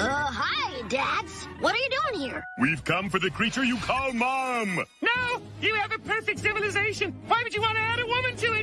Uh, hi, Dads. What are you doing here? We've come for the creature you call Mom. No, you have a perfect civilization. Why would you want to add a woman to it?